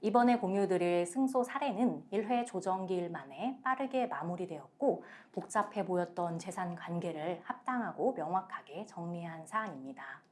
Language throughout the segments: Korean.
이번에 공유드릴 승소 사례는 1회 조정기일 만에 빠르게 마무리되었고 복잡해 보였던 재산 관계를 합당하고 명확하게 정리한 사안입니다.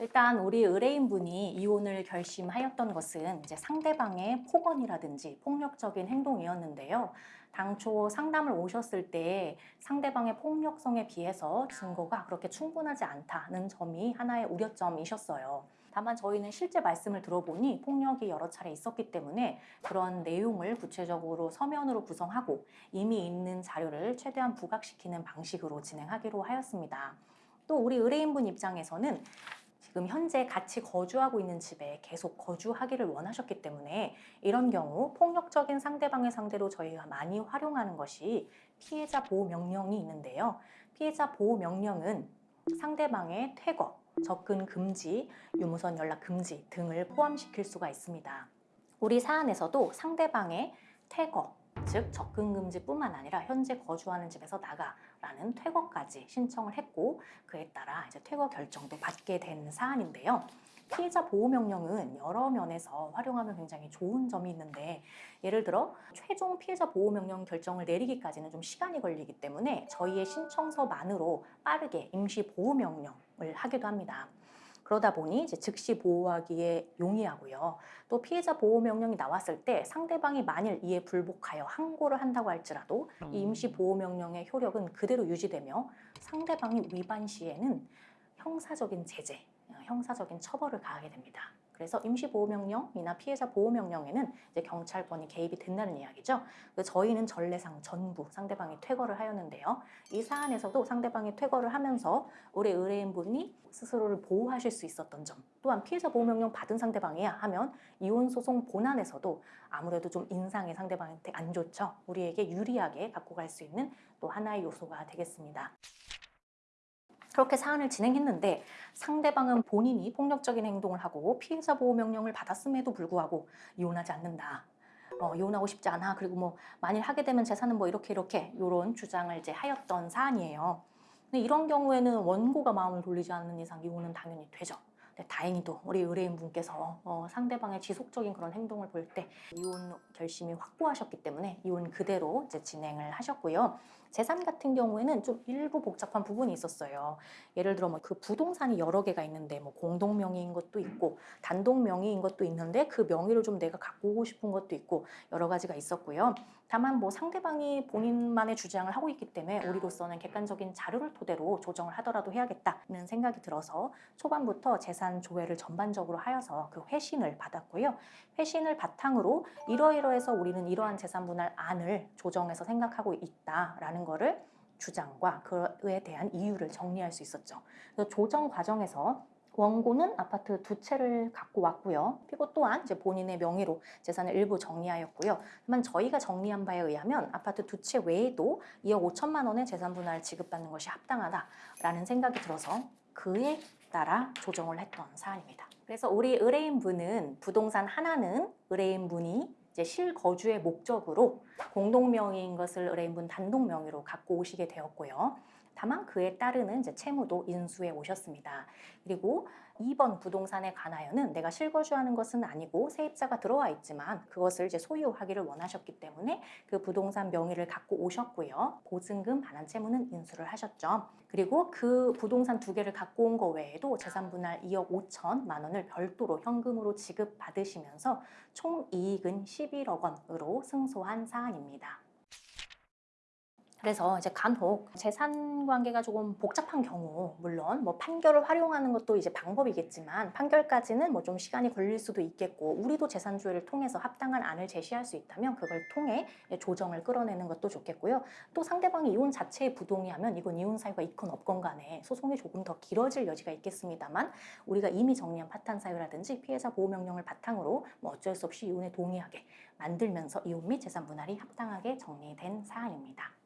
일단 우리 의뢰인분이 이혼을 결심하였던 것은 이제 상대방의 폭언이라든지 폭력적인 행동이었는데요. 당초 상담을 오셨을 때 상대방의 폭력성에 비해서 증거가 그렇게 충분하지 않다는 점이 하나의 우려점이셨어요. 다만 저희는 실제 말씀을 들어보니 폭력이 여러 차례 있었기 때문에 그런 내용을 구체적으로 서면으로 구성하고 이미 있는 자료를 최대한 부각시키는 방식으로 진행하기로 하였습니다. 또 우리 의뢰인분 입장에서는 지금 현재 같이 거주하고 있는 집에 계속 거주하기를 원하셨기 때문에 이런 경우 폭력적인 상대방의 상대로 저희가 많이 활용하는 것이 피해자 보호 명령이 있는데요. 피해자 보호 명령은 상대방의 퇴거, 접근 금지, 유무선 연락 금지 등을 포함시킬 수가 있습니다. 우리 사안에서도 상대방의 퇴거, 즉 접근 금지뿐만 아니라 현재 거주하는 집에서 나가라는 퇴거까지 신청을 했고 그에 따라 이제 퇴거 결정도 받게 된 사안인데요. 피해자 보호 명령은 여러 면에서 활용하면 굉장히 좋은 점이 있는데 예를 들어 최종 피해자 보호 명령 결정을 내리기까지는 좀 시간이 걸리기 때문에 저희의 신청서만으로 빠르게 임시 보호 명령을 하기도 합니다. 그러다 보니 즉시 보호하기에 용이하고요. 또 피해자 보호 명령이 나왔을 때 상대방이 만일 이에 불복하여 항고를 한다고 할지라도 이 임시 보호 명령의 효력은 그대로 유지되며 상대방이 위반 시에는 형사적인 제재, 형사적인 처벌을 가하게 됩니다. 그래서 임시보호명령이나 피해자 보호명령에는 이제 경찰권이 개입이 된다는 이야기죠. 저희는 전례상 전부 상대방이 퇴거를 하였는데요. 이 사안에서도 상대방이 퇴거를 하면서 우리 의뢰인분이 스스로를 보호하실 수 있었던 점 또한 피해자 보호명령 받은 상대방이야 하면 이혼소송 본안에서도 아무래도 좀 인상이 상대방한테 안 좋죠. 우리에게 유리하게 갖고 갈 수 있는 또 하나의 요소가 되겠습니다. 그렇게 사안을 진행했는데 상대방은 본인이 폭력적인 행동을 하고 피해자 보호 명령을 받았음에도 불구하고 이혼하지 않는다. 어, 이혼하고 싶지 않아. 그리고 뭐 만일 하게 되면 재산은 뭐 이렇게 이렇게 이런 주장을 이제 하였던 사안이에요. 근데 이런 경우에는 원고가 마음을 돌리지 않는 이상 이혼은 당연히 되죠. 네, 다행히도 우리 의뢰인분께서 어, 상대방의 지속적인 그런 행동을 볼 때 이혼 결심이 확고하셨기 때문에 이혼 그대로 이제 진행을 하셨고요. 재산 같은 경우에는 좀 일부 복잡한 부분이 있었어요. 예를 들어 뭐 그 부동산이 여러 개가 있는데 뭐 공동 명의인 것도 있고 단독 명의인 것도 있는데 그 명의를 좀 내가 갖고 오고 싶은 것도 있고 여러 가지가 있었고요. 다만 뭐 상대방이 본인만의 주장을 하고 있기 때문에 우리로서는 객관적인 자료를 토대로 조정을 하더라도 해야겠다는 생각이 들어서 초반부터 재산 조회를 전반적으로 하여서 그 회신을 받았고요. 회신을 바탕으로 이러이러해서 우리는 이러한 재산 분할 안을 조정해서 생각하고 있다라는 거를 주장과 그에 대한 이유를 정리할 수 있었죠. 조정 과정에서 원고는 아파트 두 채를 갖고 왔고요. 피고 또한 이제 본인의 명의로 재산을 일부 정리하였고요. 하지만 저희가 정리한 바에 의하면 아파트 두 채 외에도 2억 5천만 원의 재산 분할을 지급받는 것이 합당하다라는 생각이 들어서 그에 따라 조정을 했던 사안입니다. 그래서 우리 의뢰인분은 부동산 하나는 의뢰인분이 이제 실거주의 목적으로 공동명의인 것을 의뢰인분 단독 명의로 갖고 오시게 되었고요. 다만 그에 따르는 이제 채무도 인수해 오셨습니다. 그리고 2번 부동산에 관하여는 내가 실거주하는 것은 아니고 세입자가 들어와 있지만 그것을 이제 소유하기를 원하셨기 때문에 그 부동산 명의를 갖고 오셨고요. 보증금 반환 채무는 인수를 하셨죠. 그리고 그 부동산 두 개를 갖고 온 거 외에도 재산 분할 2억 5천만 원을 별도로 현금으로 지급받으시면서 총 이익은 11억 원으로 승소한 사안입니다. 그래서 이제 간혹 재산 관계가 조금 복잡한 경우 물론 뭐 판결을 활용하는 것도 이제 방법이겠지만 판결까지는 뭐 좀 시간이 걸릴 수도 있겠고 우리도 재산 조회를 통해서 합당한 안을 제시할 수 있다면 그걸 통해 조정을 끌어내는 것도 좋겠고요. 또 상대방이 이혼 자체에 부동의하면 이건 이혼 사유가 있건 없건 간에 소송이 조금 더 길어질 여지가 있겠습니다만 우리가 이미 정리한 파탄 사유라든지 피해자 보호 명령을 바탕으로 뭐 어쩔 수 없이 이혼에 동의하게 만들면서 이혼 및 재산 분할이 합당하게 정리된 사안입니다.